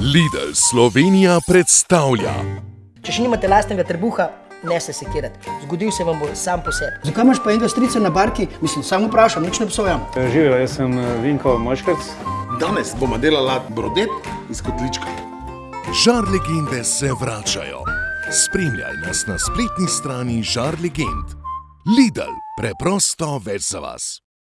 Lidl Slovenija predstavlja Če še nimate lastnega trebuha, ne se sekirati. Zgodil se vam bo sam po sebi. Zakaj imaš pa enega strica na barki? Mislim, samo vprašam, nič ne psojam. E, živijo, jaz sem e, Vinko Moškrc. Danes bomo delali brodet iz kotlička. Žar legende se vračajo. Spremljaj nas na spletni strani Žar legend. Lidl, preprosto več za vas.